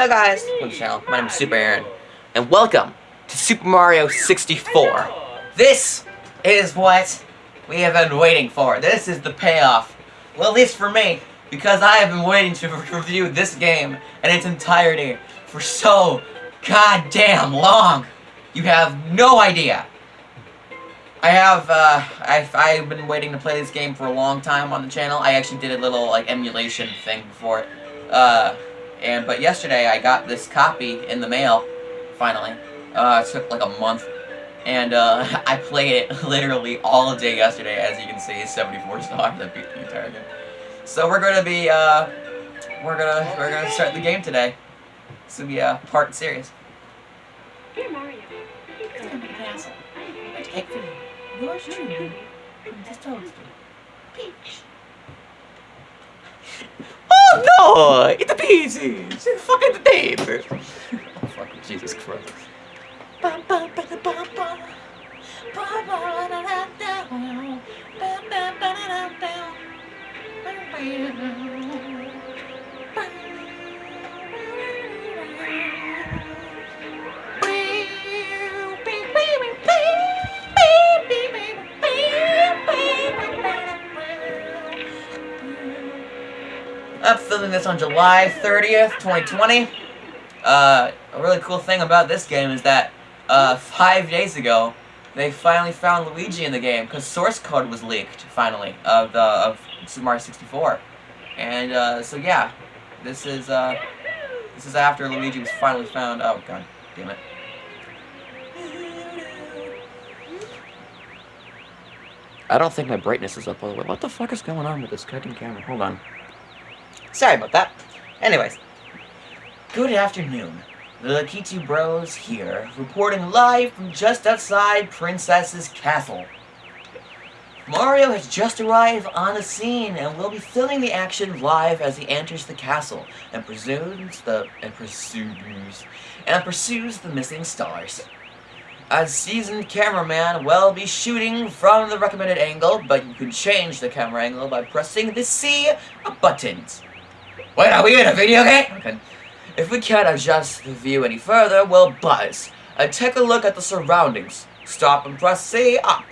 Hi guys, channel. My name is Super Aaron, and welcome to Super Mario 64. This is what we have been waiting for. This is the payoff. Well, at least for me, because I have been waiting to review this game in its entirety for so goddamn long. You have no idea. I have, uh, I've, I've been waiting to play this game for a long time on the channel. I actually did a little, like, emulation thing before. Uh, and, but yesterday I got this copy in the mail, finally. Uh, it took like a month. And, uh, I played it literally all day yesterday, as you can see, 74 stars, I beat the entire game. So we're gonna be, uh, we're gonna, we're gonna start the game today. This will be a part series. Dear Mario, It's gonna be an asshole. I take for you. Yours truly, Princess Toadstool. Peach. No! Pieces! It's fucking the paper! oh fucking Jesus Christ. Filming this on July 30th, 2020. Uh, a really cool thing about this game is that uh, five days ago, they finally found Luigi in the game because source code was leaked finally of the of Super Mario 64, and uh, so yeah, this is uh, this is after Luigi was finally found. Oh god, damn it. I don't think my brightness is up all the way. What the fuck is going on with this goddamn camera? Hold on. Sorry about that. Anyways, good afternoon. The Lakitu Bros here, reporting live from just outside Princess's Castle. Mario has just arrived on the scene and will be filming the action live as he enters the castle and pursues the and pursues and pursues the missing stars. A seasoned cameraman will be shooting from the recommended angle, but you can change the camera angle by pressing the C buttons. Wait, are we in a video game? Okay. If we can't adjust the view any further, we'll buzz. And take a look at the surroundings. Stop and press C up.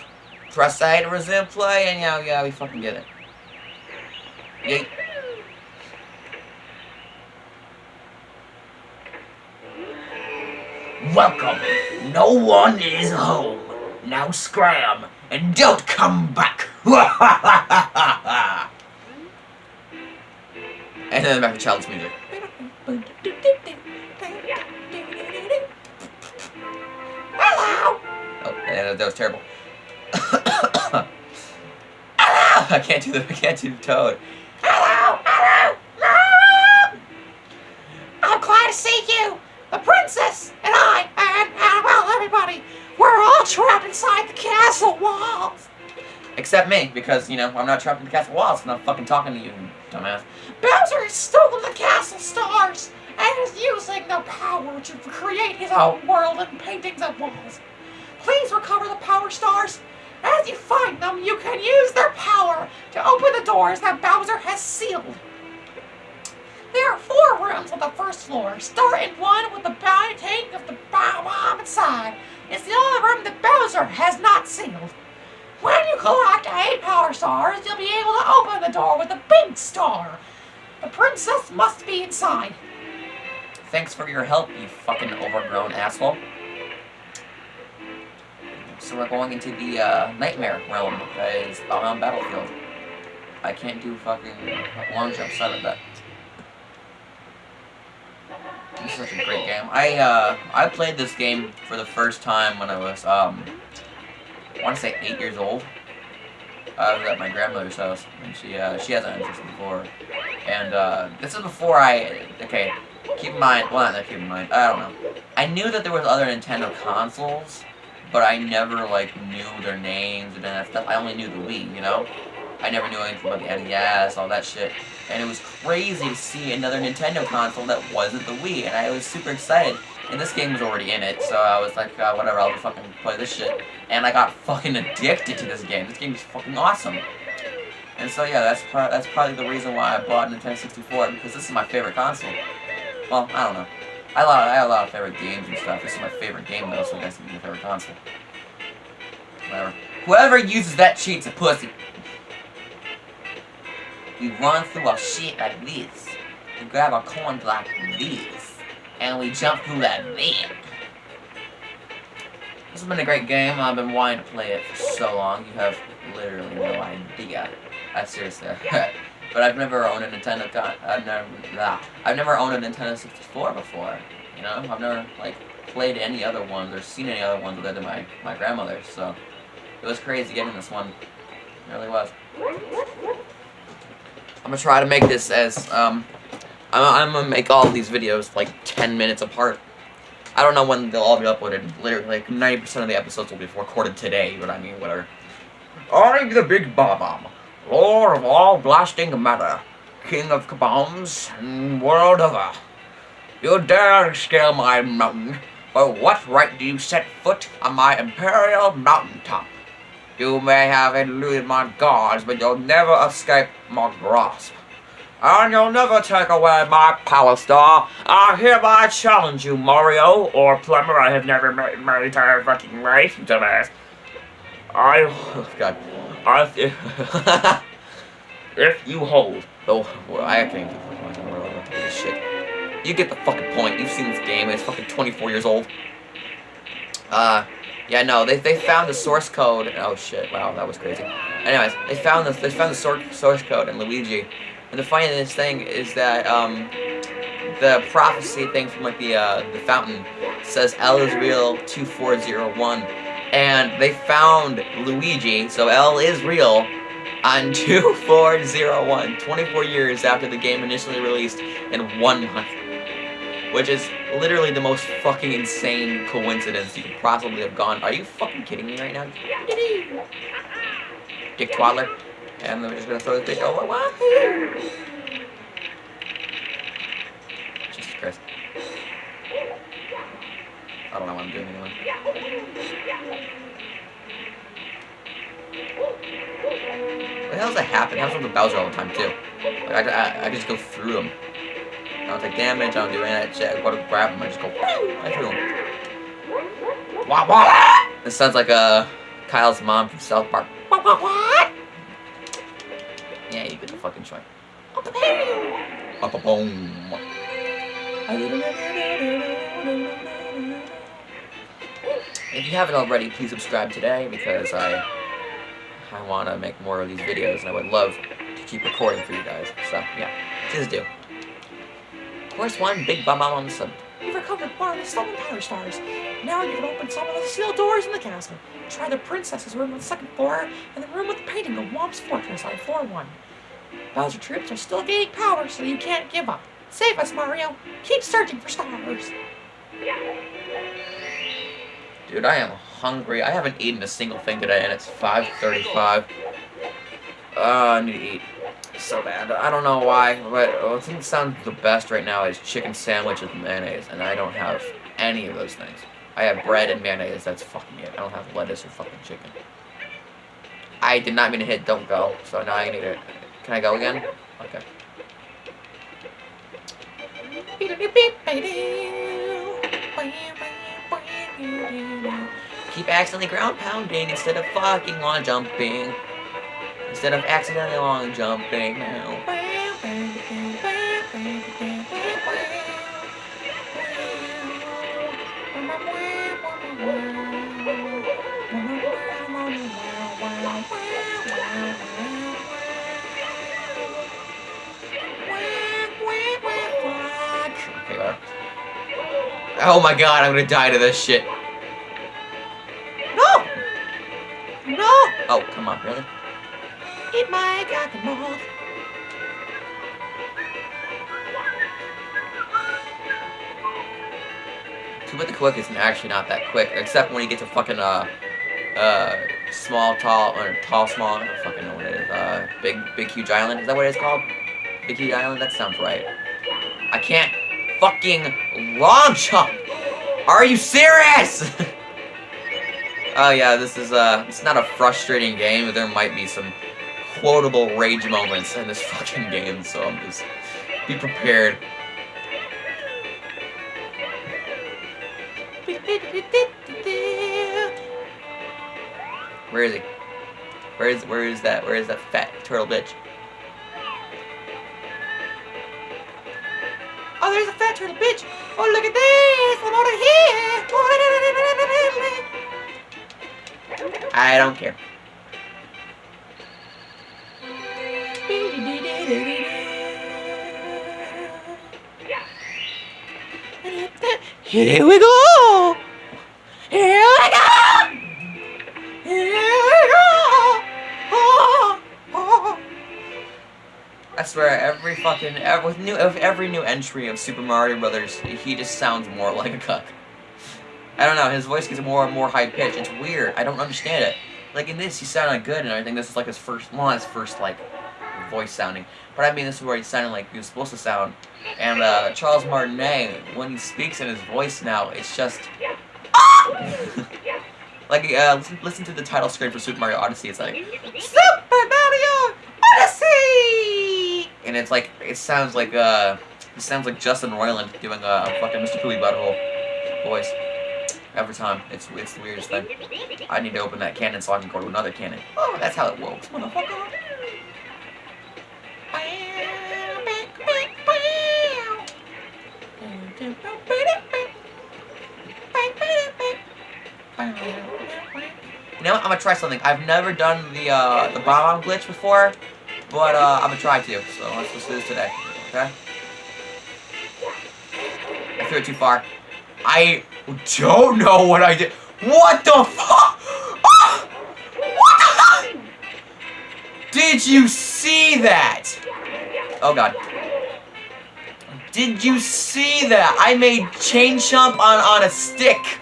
Press A to resume play, and yeah, yeah, we fucking get it. Welcome. No one is home. Now scram, and don't come back. and then back to child's music. Hello. Oh, yeah, that was terrible. I can't do the I can't do the toad. Except me, because, you know, I'm not trapped in the castle walls, and I'm fucking talking to you, dumbass. Bowser has stolen the castle stars, and is using their power to create his own world and paintings and walls. Please recover the power stars. As you find them, you can use their power to open the doors that Bowser has sealed. There are four rooms on the first floor. Start in one with the tank of the bomb inside. It's the only room that Bowser has not sealed. When you collect eight power stars, you'll be able to open the door with a big star. The princess must be inside. Thanks for your help, you fucking overgrown asshole. So we're going into the uh, Nightmare realm, that is on Battlefield. I can't do fucking long jump, sorry about that. This is such a great game. I, uh, I played this game for the first time when I was, um, I want to say eight years old. I was at my grandmother's house, and she, uh, she has an interest before. And, uh, this is before I, okay, keep in mind, well, not keep in mind, I don't know. I knew that there was other Nintendo consoles, but I never, like, knew their names and that stuff. I only knew the Wii, you know? I never knew anything about the NES, all that shit. And it was crazy to see another Nintendo console that wasn't the Wii, and I was super excited. And this game was already in it, so I was like, uh, whatever, I'll fucking play this shit. And I got fucking addicted to this game. This game is fucking awesome. And so yeah, that's pro that's probably the reason why I bought Nintendo 64, because this is my favorite console. Well, I don't know. I, lot, I have a lot of favorite games and stuff. This is my favorite game though, so I guess it's my favorite console. Whatever. Whoever uses that cheat's a pussy. We run through our shit like this. We grab our coins like this. And we jump through that that. This has been a great game. I've been wanting to play it for so long. You have literally no idea. I seriously. but I've never owned a Nintendo. I've never. Nah, I've never owned a Nintendo 64 before. You know, I've never like played any other ones or seen any other ones other than my my grandmother. So it was crazy getting this one. It really was. I'm gonna try to make this as um. I'm, I'm gonna make all these videos like 10 minutes apart. I don't know when they'll all be uploaded. Literally, like 90% of the episodes will be recorded today, but I mean, whatever. I'm the Big Bob-omb, Lord of all blasting matter, King of kabombs and world over. You dare scale my mountain, but what right do you set foot on my imperial mountaintop? You may have eluded my guards, but you'll never escape my grasp. And you'll never take away my power star. I hereby challenge you, Mario, or Plumber I have never met in my entire fucking life, you dumbass. I, oh God, I, if you hold, oh, well, I can't this shit. You get the fucking point. You've seen this game. It's fucking 24 years old. Uh, yeah, no, they, they found the source code. Oh shit! Wow, that was crazy. Anyways, they found the they found the source source code in Luigi, and the funniest thing is that um, the prophecy thing from like the uh, the fountain says L is real 2401, and they found Luigi, so L is real, on 2401, 24 years after the game initially released in one month. Which is literally the most fucking insane coincidence you could possibly have gone. Are you fucking kidding me right now? Dick Twaddler. And then we're just gonna throw this bitch over. What? Jesus Christ. I don't know what I'm doing anyway. What the hell does that happen? It happens with the Bowser all the time too. Like I, I, I just go through them. I don't take damage, I don't do any of that shit. I go to grab them, I just go right through them. Wah wah! This sounds like uh, Kyle's mom from South Park. Wah wah wah! Fucking. If you haven't already, please subscribe today because I I want to make more of these videos and I would love to keep recording for you guys. So, yeah, please do. Course 1, Big Bob-omb on the Sub. You've recovered one of the stolen power stars. Now you can open some of the sealed doors in the castle. Try the princess's room on the second floor, and the room with the painting of Whomp's Fortress on floor 1. Bowser troops are still gaining power, so you can't give up. Save us, Mario! Keep searching for stars! Dude, I am hungry. I haven't eaten a single thing today, and it's 5.35. Uh, I need to eat so bad. I don't know why, but the thing sounds the best right now is chicken sandwich with mayonnaise, and I don't have any of those things. I have bread and mayonnaise, that's fucking it. I don't have lettuce or fucking chicken. I did not mean to hit don't go, so now I need to... Can I go again? Okay. Keep accidentally ground pounding instead of fucking long jumping. Instead of accidentally long jumping now. Oh my god, I'm gonna die to this shit. No! No! Oh, come on, really? Eat my guacamole. Too bad the quick is actually not that quick, except when you get to fucking, uh, uh, small, tall, or tall, small, I don't fucking know what it is, uh, big, big, huge island, is that what it's called? Big, huge island? That sounds right. I can't fucking long jump. Are you serious? oh yeah, this is uh, it's not a frustrating game, but there might be some quotable rage moments in this fucking game, so I'm just be prepared. Where is he? Where is where is that? Where is that fat turtle bitch? Oh, fat turtle bitch. Oh, look at this. I'm over here. I don't care. Here we go. Swear, every fucking every, with new every new entry of Super Mario Brothers, he just sounds more like a cuck. I don't know, his voice gets more and more high pitched. It's weird. I don't understand it. Like in this, he sounded good, and I think this is like his first, well, his first like voice sounding. But I mean, this is where he sounded like he was supposed to sound. And uh, Charles Martinet, when he speaks in his voice now, it's just. like, uh, listen, listen to the title screen for Super Mario Odyssey. It's like Super Mario Odyssey, and it's like it sounds like uh, it sounds like Justin Roiland doing a, fucking Mr. Poopybutthole voice every time. It's it's the weirdest thing. I need to open that cannon so I can go to another cannon. Oh, that's how it works, motherfucker. You know what? I'm gonna try something. I've never done the uh, the bomb glitch before, but uh, I'm gonna try to. So let's just do this today. Okay? I threw it too far. I don't know what I did. What the fuck? Ah! What the Did you see that? Oh god. Did you see that? I made chain jump on, on a stick.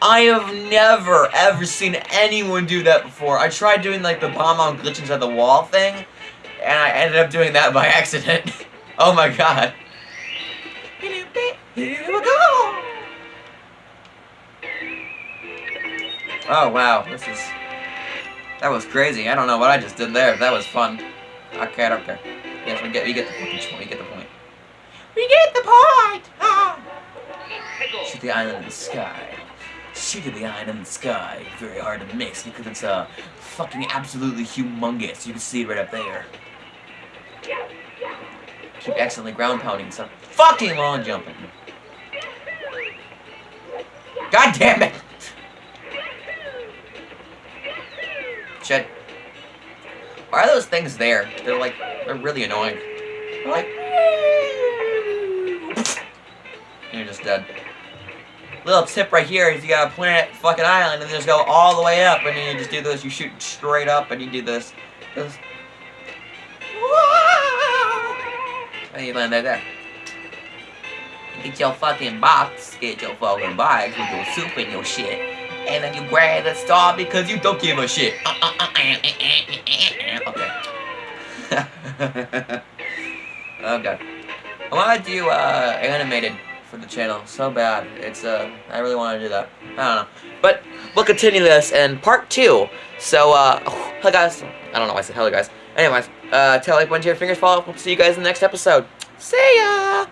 I have never, ever seen anyone do that before. I tried doing, like, the bomb on glitch inside the wall thing, and I ended up doing that by accident. oh my god. Here we go! Oh, wow, this is... That was crazy. I don't know what I just did there. That was fun. Okay, I don't care. Yes, we get, we get the point. We get the point. We get the point! Ah. Shoot the island in the sky. Shoot the island in the sky. Very hard to miss because it's uh, fucking absolutely humongous. You can see it right up there. Accidentally ground pounding so fucking long jumping. God damn it! Shit. Why are those things there? They're like, they're really annoying. They're like, you're just dead. Little tip right here is you gotta point at fucking island and then just go all the way up and then you just do this, you shoot straight up and you do this. this. Land right there. Get your fucking box, get your fucking box with your soup and your shit. And then you grab the star because you don't give a shit. Okay. god. I want to do uh, animated for the channel so bad. It's uh, I really want to do that. I don't know, but we'll continue this in part two. So uh, oh, hello guys. I don't know why I said hello guys. Anyways, uh, tell like bunch of your fingers fall. We'll see you guys in the next episode. See ya.